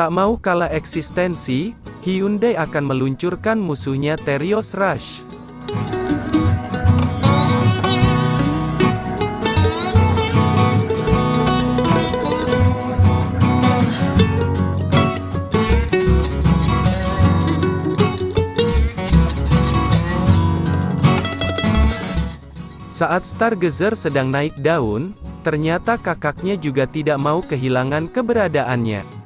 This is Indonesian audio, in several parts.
Tak mau kalah eksistensi, Hyundai akan meluncurkan musuhnya Terios Rush. Saat Stargazer sedang naik daun, ternyata kakaknya juga tidak mau kehilangan keberadaannya.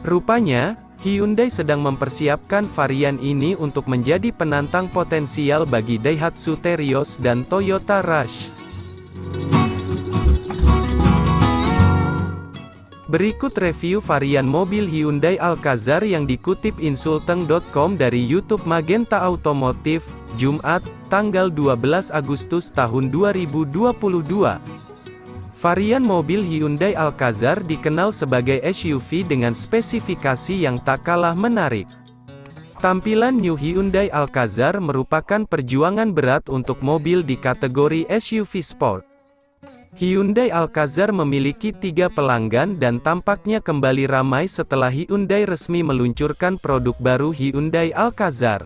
Rupanya, Hyundai sedang mempersiapkan varian ini untuk menjadi penantang potensial bagi Daihatsu Terios dan Toyota Rush. Berikut review varian mobil Hyundai Alcazar yang dikutip insulteng.com dari YouTube Magenta Automotive, Jumat, tanggal 12 Agustus tahun 2022. Varian mobil Hyundai Alcazar dikenal sebagai SUV dengan spesifikasi yang tak kalah menarik. Tampilan New Hyundai Alcazar merupakan perjuangan berat untuk mobil di kategori SUV Sport. Hyundai Alcazar memiliki tiga pelanggan dan tampaknya kembali ramai setelah Hyundai resmi meluncurkan produk baru Hyundai Alcazar.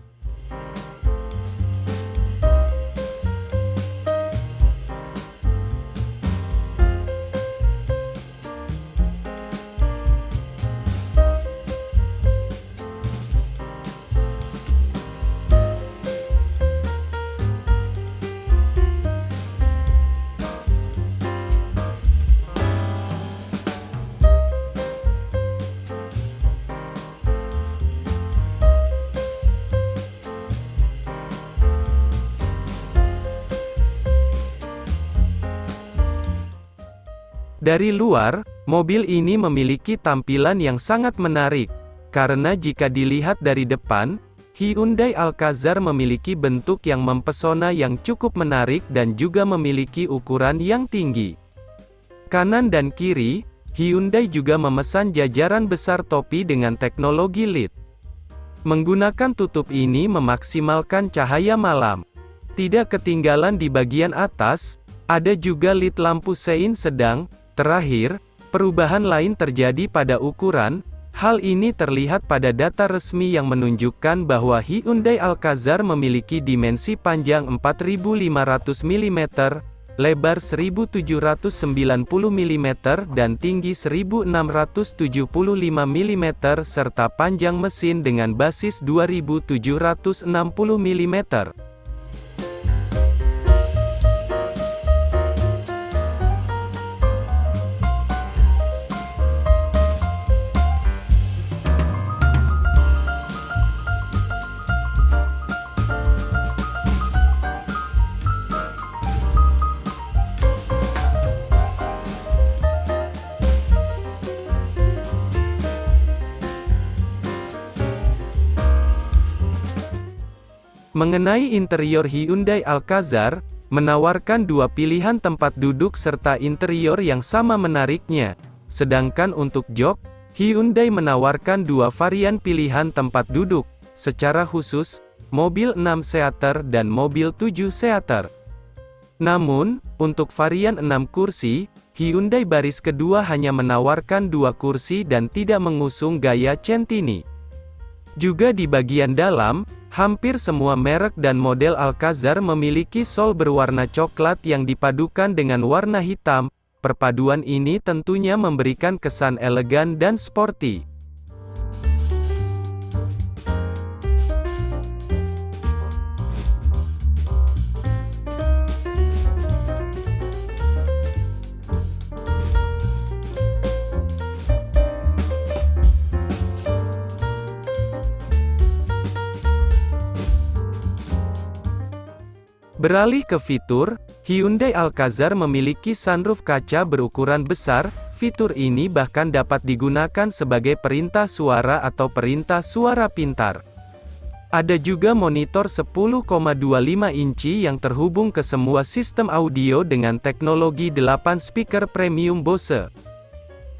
Dari luar, mobil ini memiliki tampilan yang sangat menarik, karena jika dilihat dari depan, Hyundai Alcazar memiliki bentuk yang mempesona yang cukup menarik dan juga memiliki ukuran yang tinggi. Kanan dan kiri, Hyundai juga memesan jajaran besar topi dengan teknologi LED. Menggunakan tutup ini memaksimalkan cahaya malam. Tidak ketinggalan di bagian atas, ada juga LED lampu sein sedang, Terakhir, perubahan lain terjadi pada ukuran, hal ini terlihat pada data resmi yang menunjukkan bahwa Hyundai Alcazar memiliki dimensi panjang 4500 mm, lebar 1790 mm dan tinggi 1675 mm serta panjang mesin dengan basis 2760 mm. Mengenai interior Hyundai Alcazar, menawarkan dua pilihan tempat duduk serta interior yang sama menariknya. Sedangkan untuk jok, Hyundai menawarkan dua varian pilihan tempat duduk, secara khusus, mobil 6 seater dan mobil 7 seater. Namun, untuk varian 6 kursi, Hyundai baris kedua hanya menawarkan dua kursi dan tidak mengusung gaya Centini. Juga di bagian dalam, Hampir semua merek dan model Alcazar memiliki sol berwarna coklat yang dipadukan dengan warna hitam. Perpaduan ini tentunya memberikan kesan elegan dan sporty. Beralih ke fitur, Hyundai Alcazar memiliki sunroof kaca berukuran besar, fitur ini bahkan dapat digunakan sebagai perintah suara atau perintah suara pintar. Ada juga monitor 10,25 inci yang terhubung ke semua sistem audio dengan teknologi 8 speaker premium Bose.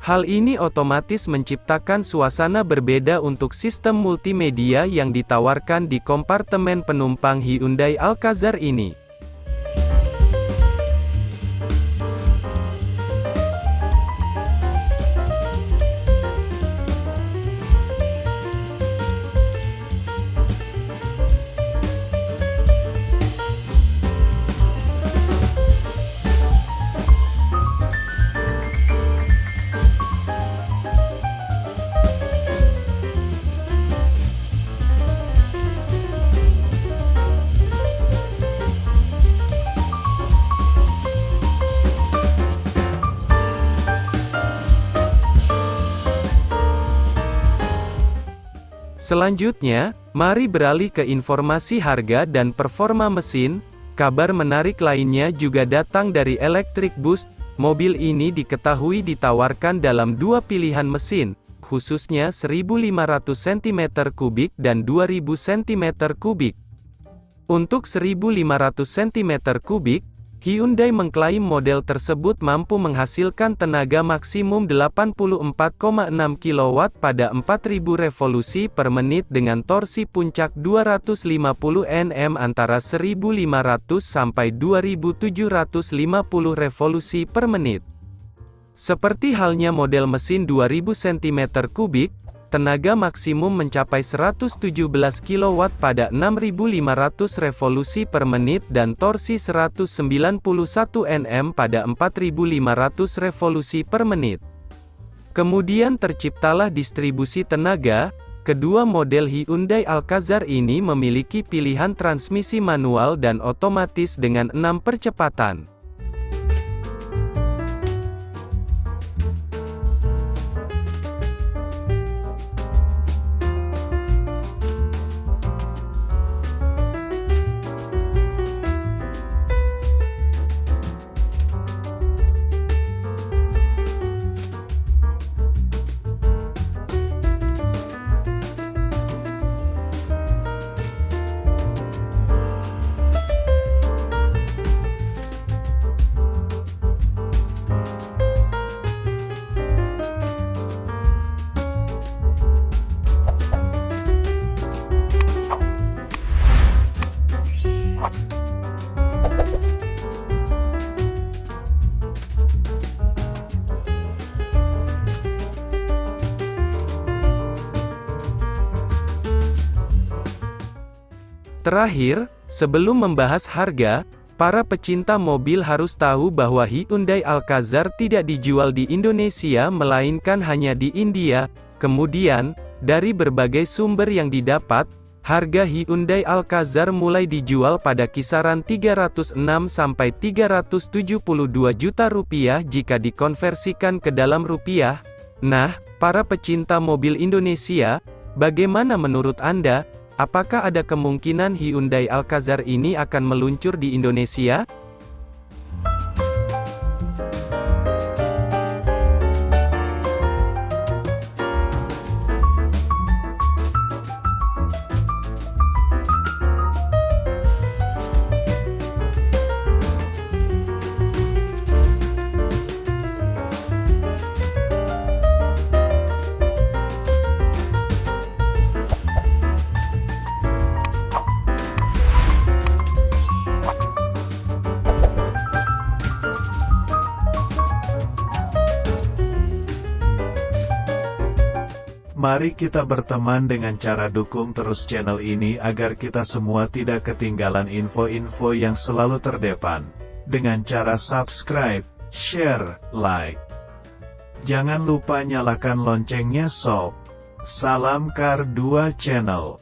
Hal ini otomatis menciptakan suasana berbeda untuk sistem multimedia yang ditawarkan di kompartemen penumpang Hyundai Alcazar ini. Selanjutnya, mari beralih ke informasi harga dan performa mesin. Kabar menarik lainnya juga datang dari Electric Boost. Mobil ini diketahui ditawarkan dalam dua pilihan mesin, khususnya 1500 cm3 dan 2000 cm3. Untuk 1500 cm3, Hyundai mengklaim model tersebut mampu menghasilkan tenaga maksimum 84,6 kW pada 4000 revolusi per menit dengan torsi puncak 250 Nm antara 1500 sampai 2750 revolusi per menit. Seperti halnya model mesin 2000 cm3, tenaga maksimum mencapai 117 kW pada 6500 revolusi per menit dan torsi 191 Nm pada 4500 revolusi per menit. Kemudian terciptalah distribusi tenaga, kedua model Hyundai Alcazar ini memiliki pilihan transmisi manual dan otomatis dengan 6 percepatan. Terakhir, sebelum membahas harga, para pecinta mobil harus tahu bahwa Hyundai Alcazar tidak dijual di Indonesia melainkan hanya di India. Kemudian, dari berbagai sumber yang didapat, harga Hyundai Alcazar mulai dijual pada kisaran 306 sampai 372 juta rupiah jika dikonversikan ke dalam rupiah. Nah, para pecinta mobil Indonesia, bagaimana menurut Anda? Apakah ada kemungkinan Hyundai Alcazar ini akan meluncur di Indonesia? Mari kita berteman dengan cara dukung terus channel ini agar kita semua tidak ketinggalan info-info yang selalu terdepan. Dengan cara subscribe, share, like. Jangan lupa nyalakan loncengnya sob. Salam Kar 2 Channel.